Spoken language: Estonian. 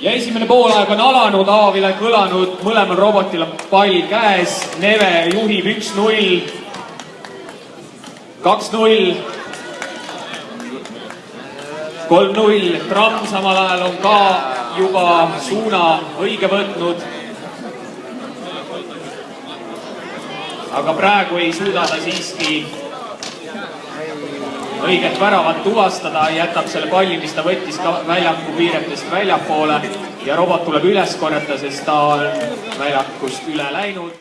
ja esimene poolaeg on alanud, avavile kõlanud, mõlemal robotil on pall käes, Neve juhib üks-null, kaks-null, kolm-null, Tramm samal ajal on ka juba suuna õige võtnud. aga praegu ei suuda ta siiski õiget väravat tuvastada, jätab selle palli, mis ta võttis ka väljaku piiretest väljapoole ja robot tuleb üles korjata, sest ta on väljakust üle läinud.